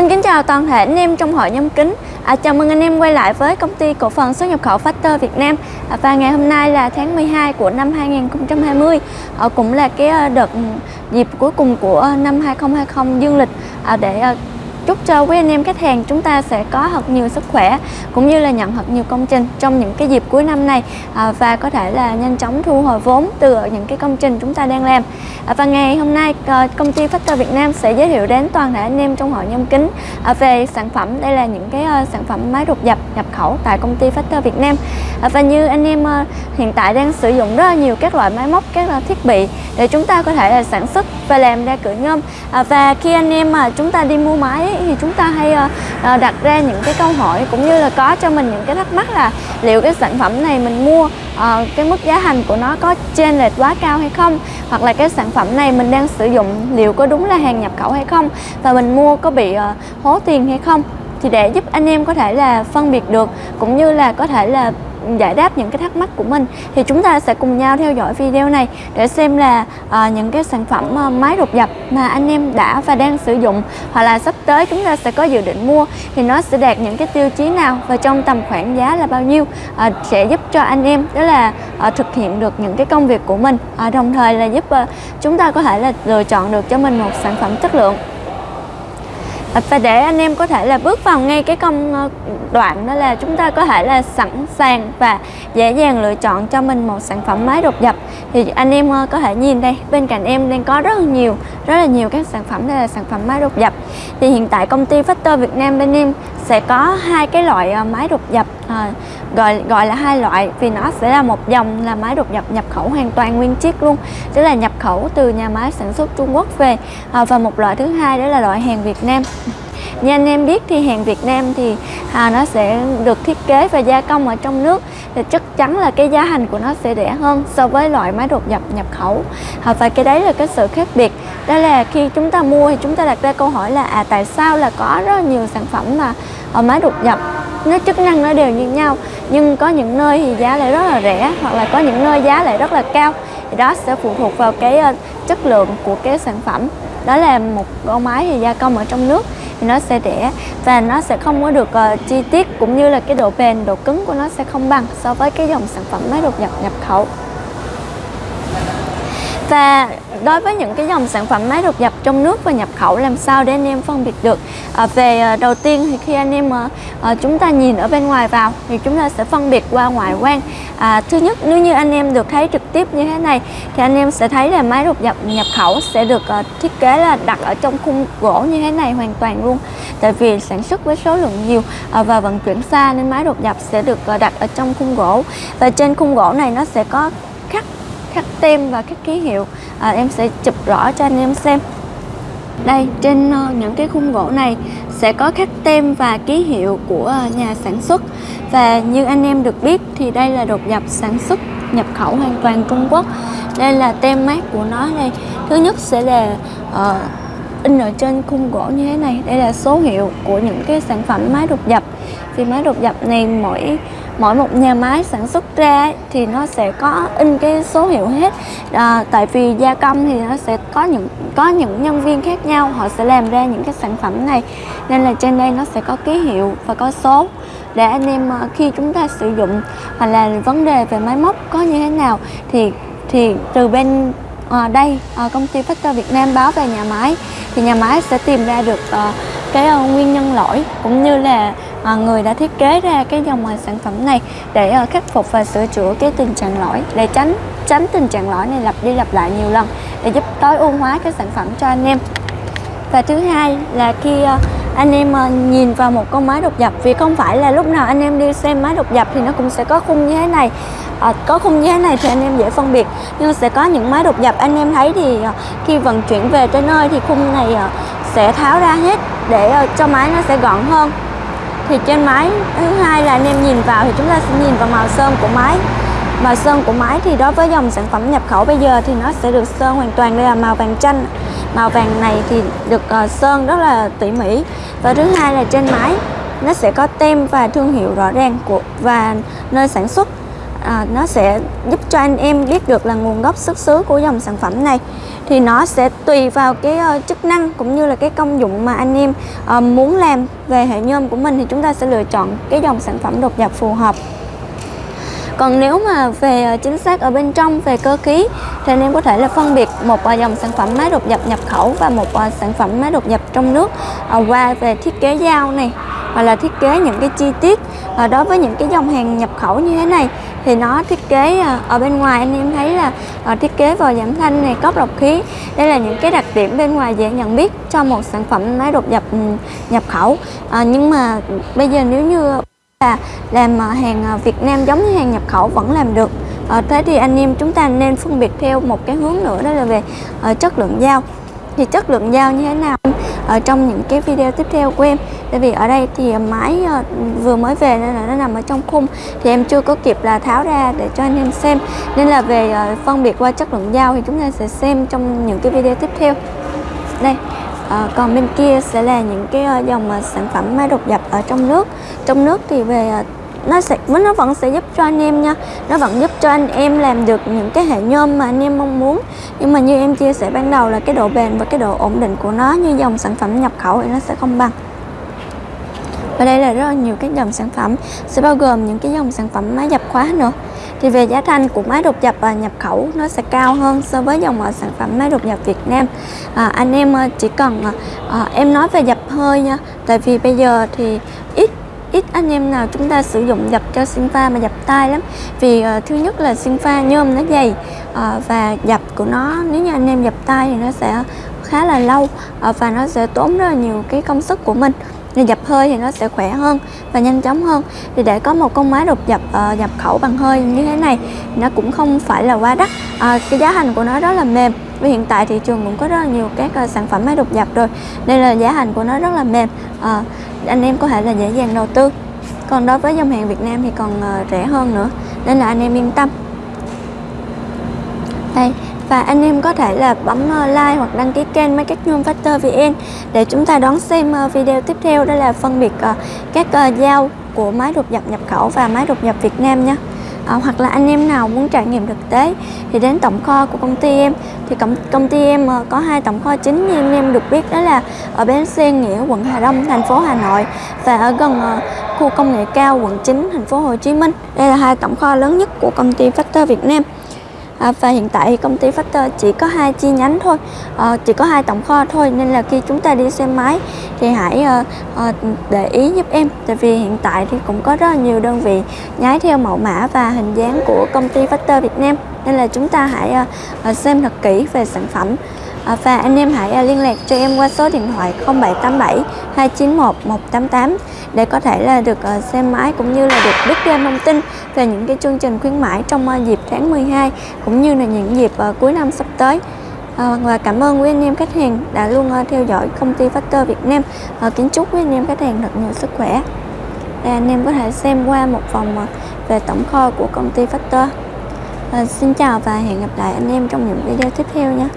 Xin kính chào toàn thể anh em trong hội nhóm kính. À, Chào mừng anh em quay lại với công ty cổ phần xuất nhập khẩu Factor Việt Nam. À, Và ngày hôm nay là tháng 12 của năm 2020 à, ờ, Cũng là cái ờ, đợt dịp cuối cùng của ờ, năm 2020 dương lịch à, Để à, chúc cho quý anh em khách hàng chúng ta sẽ có thật nhiều sức khỏe cũng như là nhận thật nhiều công trình trong những cái dịp cuối năm này à, và có thể là nhanh chóng thu hồi vốn từ những cái công trình chúng ta đang làm. À, và ngày hôm nay ờ, công ty Factor Việt Nam sẽ giới thiệu đến toàn thể anh em trong hội nhâm kính à, về sản phẩm. Đây là những cái uh, sản phẩm máy đột dập nhập khẩu tại công ty Factor Việt Nam. À, và như anh em uh, hiện tại đang sử dụng rất là nhiều các loại máy móc các loại thiết bị để chúng ta có thể là sản xuất và làm ra cửa nhôm. À, và khi anh em mà chúng ta đi mua máy thì chúng ta hay uh, đặt ra những cái câu hỏi cũng như là có cho mình những cái thắc mắc là liệu cái sản phẩm này mình mua uh, cái mức giá thành của nó có trên lệch quá cao hay không? Hoặc là cái sản phẩm này mình đang sử dụng liệu có đúng là hàng nhập khẩu hay không? Và mình mua có bị uh, hố tiền hay không? Thì để giúp anh em có thể là phân biệt được cũng như là có thể là giải đáp những cái thắc mắc của mình. Thì chúng ta sẽ cùng nhau theo dõi video này để xem là uh, những cái sản phẩm uh, máy đột dập mà anh em đã và đang sử dụng hoặc là sắp tới chúng ta sẽ có dự định mua thì nó sẽ đạt những cái tiêu chí nào và trong tầm khoảng giá là bao nhiêu uh, sẽ giúp cho anh em đó là uh, thực hiện được những cái công việc của mình uh, đồng thời là giúp uh, chúng ta có thể là lựa chọn được cho mình một sản phẩm chất lượng và để anh em có thể là bước vào ngay cái công ờ, đoạn đó là chúng ta có thể là sẵn sàng và dễ dàng lựa chọn cho mình một sản phẩm máy đột dập thì anh em ờ, có thể nhìn đây, bên cạnh em đang có rất là nhiều, rất là nhiều các sản phẩm đây là sản phẩm máy đột dập thì hiện tại công ty Factor Việt Nam bên em sẽ có hai cái loại ờ, máy đột dập à, gọi gọi là hai loại vì nó sẽ là một dòng là máy đột nhập nhập khẩu hoàn toàn nguyên chiếc luôn. Tức là nhập khẩu từ nhà máy sản xuất Trung Quốc về à, và một loại thứ hai đó là loại hàng Việt Nam. Như anh em biết thì hàng Việt Nam thì à, nó sẽ được thiết kế và gia công ở trong nước. Thì chắc chắn là cái giá thành của nó sẽ rẻ hơn so với loại máy đột nhập nhập khẩu. À, và cái đấy là cái sự khác biệt. Đó là khi chúng ta mua thì chúng ta đặt ra câu hỏi là à tại sao là có rất nhiều sản phẩm mà ở máy đột nhập? Nó chức năng nó đều như nhau nhưng có những nơi thì giá lại rất là rẻ hoặc là có những nơi giá lại rất là cao. Thì đó sẽ phụ thuộc vào cái uh, chất lượng của cái sản phẩm. Đó là một con máy thì gia công ở trong nước thì nó sẽ rẻ và nó sẽ không có được uh, chi tiết cũng như là cái độ bền độ cứng của nó sẽ không bằng so với cái dòng sản phẩm máy đột nhập nhập khẩu và đối với những cái dòng sản phẩm máy được nhập trong nước và nhập khẩu làm sao để anh em phân biệt được? À, về à, đầu tiên thì khi anh em à, à, chúng ta nhìn ở bên ngoài vào thì chúng ta sẽ phân biệt qua ngoại quan. À, thứ nhất nếu như anh em được thấy trực tiếp như thế này thì anh em sẽ thấy là máy đột nhập nhập khẩu sẽ được à, thiết kế là đặt ở trong khung gỗ như thế này hoàn toàn luôn. Tại vì sản xuất với số lượng nhiều à, và vận chuyển xa nên máy đột nhập sẽ được à, đặt ở trong khung gỗ. Và trên khung gỗ này nó sẽ có khắc tem và các ký hiệu. À, em sẽ chụp rõ cho anh em xem. Đây trên ờ, những cái khung gỗ này sẽ có khắc tem và ký hiệu của ờ, nhà sản xuất. Và như anh em được biết thì đây là đột nhập sản xuất nhập khẩu hoàn toàn Trung Quốc. Đây là tem mát của nó đây thứ nhất sẽ là uh, in ở trên khung gỗ như thế này. Đây là số hiệu của những cái sản phẩm máy đột nhập. Thì máy đột nhập này mỗi mỗi một nhà máy sản xuất ra thì nó sẽ có in cái số hiệu hết. À, tại vì gia công thì nó sẽ có những có những nhân viên khác nhau họ sẽ làm ra những cái sản phẩm này. Nên là trên đây nó sẽ có ký hiệu và có số để anh em à, khi chúng ta sử dụng hoặc là vấn đề về máy móc có như thế nào thì thì từ bên à, đây à, công ty Factor Việt Nam báo về nhà máy. Thì nhà máy sẽ tìm ra được à, cái à, nguyên nhân lỗi cũng như là à, người đã thiết kế ra cái dòng à, sản phẩm này để à, khắc phục và sửa chữa cái tình trạng lỗi để tránh tránh tình trạng lỗi này lặp đi lặp lại nhiều lần để giúp tối ưu hóa cái sản phẩm cho anh em. Và thứ hai là khi à, anh em à, nhìn vào một con máy đột dập vì không phải là lúc nào anh em đi xem máy đột dập thì nó cũng sẽ có khung như thế này à, có khung như thế này thì anh em dễ phân biệt. Nhưng sẽ có những máy đột dập anh em thấy thì à, khi vận chuyển về tới nơi thì khung này sẽ tháo ra hết để cho máy nó sẽ gọn hơn thì trên máy thứ hai là anh em nhìn vào thì chúng ta sẽ nhìn vào màu sơn của máy. Màu sơn của máy thì đối với dòng sản phẩm nhập khẩu bây giờ thì nó sẽ được sơn hoàn toàn đây là màu vàng chanh. Màu vàng này thì được uh, sơn rất là tỉ mỉ. Và thứ hai là trên máy nó sẽ có tem và thương hiệu rõ ràng của và nơi sản xuất à, nó sẽ giúp cho anh em biết được là nguồn gốc xuất xứ của dòng sản phẩm này. Thì nó sẽ tùy vào cái uh, chức năng cũng như là cái công dụng mà anh em uh, muốn làm về hệ nhôm của mình thì chúng ta sẽ lựa chọn cái dòng sản phẩm đột dập phù hợp. Còn nếu mà về ờ, chính xác ở bên trong về cơ khí thì anh em có thể là phân biệt một dòng sản phẩm máy đột dập nhập khẩu và một sản phẩm máy đột dập trong nước qua về thiết kế dao này hoặc là thiết kế những cái chi tiết đối với những cái dòng hàng nhập khẩu như thế này thì nó thiết kế à, ở bên ngoài anh em thấy là ờ, thiết kế vào giảm thanh này cốc lọc khí. Đây là những cái đặc điểm bên ngoài dễ nhận biết cho một sản phẩm máy đột nhập nhập khẩu. À, nhưng mà bây giờ nếu như là làm à, hàng à, Việt Nam giống như hàng nhập khẩu vẫn làm được à, thế thì anh em chúng ta nên phân biệt theo một cái hướng nữa đó là về chất lượng dao. Thì chất lượng dao như thế nào? Ở trong những cái video tiếp theo của em. Tại vì ở đây thì máy ờ, vừa mới về nên là nó nằm ở trong khung. Thì em chưa có kịp là tháo ra để cho anh em xem. Nên là về ờ, phân biệt qua chất lượng dao thì chúng ta sẽ xem trong những cái video tiếp theo. Đây à, còn bên kia sẽ là những cái dòng sản phẩm máy đột dập ở trong nước. Trong nước thì về nó sẽ nó vẫn sẽ giúp cho anh em nha. Nó vẫn giúp cho anh em làm được những cái hệ nhôm mà anh em mong muốn. Nhưng mà như em chia sẻ ban đầu là cái độ bền và cái độ ổn định của nó như dòng sản phẩm nhập khẩu thì nó sẽ không bằng. Và đây là rất là nhiều cái dòng sản phẩm sẽ bao gồm những cái dòng sản phẩm máy dập khóa nữa. Thì về giá thành của máy đột dập và nhập khẩu nó sẽ cao hơn so với dòng à, sản phẩm máy đột dập Việt Nam. À, anh em à, chỉ cần à, à, em nói về dập hơi nha. Tại vì bây giờ thì ít ít anh em nào chúng ta sử dụng dập cho sinh pha mà dập tay lắm. Vì uh, thứ nhất là sinh pha nhôm nó dày uh, và dập của nó nếu như anh em dập tay thì nó sẽ khá là lâu uh, và nó sẽ tốn rất là nhiều cái công sức của mình. Nên dập hơi thì nó sẽ khỏe hơn và nhanh chóng hơn. Thì để có một con máy đột dập uh, nhập khẩu bằng hơi như thế này nó cũng không phải là quá đắt. Uh, cái giá thành của nó rất là mềm. Vì hiện tại thị trường cũng có rất là nhiều các uh, sản phẩm máy đột dập rồi nên là giá thành của nó rất là mềm. Uh, anh em có thể là dễ dàng đầu tư. Còn đối với dòng hàng Việt Nam thì còn uh, rẻ hơn nữa nên là anh em yên tâm. Đây và anh em có thể là bấm ờ, like hoặc đăng ký kênh Máy Cắt Nhôm Factor VN để chúng ta đón xem ờ, video tiếp theo. Đó là phân biệt các dao của máy đột dập nhập khẩu và máy đột dập Việt Nam nhé à, hoặc là anh em nào muốn trải nghiệm thực tế thì đến tổng kho của công ty em. Thì công, công ty em ờ, có hai tổng kho chính như anh em được biết đó là ở bến xe nghĩa quận Hà Đông thành phố Hà Nội và ở gần ờ, khu công nghệ cao quận 9 thành phố Hồ Chí Minh. Đây là hai tổng kho lớn nhất của công ty Factor Việt Nam à, và hiện tại thì công ty Factor chỉ có hai chi nhánh thôi. À, chỉ có hai tổng kho thôi nên là khi chúng ta đi xe máy thì hãy à, à, để ý giúp em. Tại vì hiện tại thì cũng có rất là nhiều đơn vị nhái theo mẫu mã và hình dáng của công ty Factor Việt Nam. Nên là chúng ta hãy à, xem thật kỹ về sản phẩm. À, và anh em hãy à, liên lạc cho em qua số điện thoại 0787 291 188 để có thể là được à, xem máy cũng như là được biết thêm thông tin về những cái chương trình khuyến mãi trong à, dịp tháng 12 cũng như là những dịp cuối năm sắp tới. Và cảm ơn quý anh em khách hàng đã luôn theo dõi công ty Factor Việt Nam. Kính chúc quý anh em khách hàng thật nhiều sức khỏe. Đây anh em có thể xem qua một vòng về tổng kho của công ty Factor. À, xin chào và hẹn gặp lại anh em trong những video tiếp theo nha.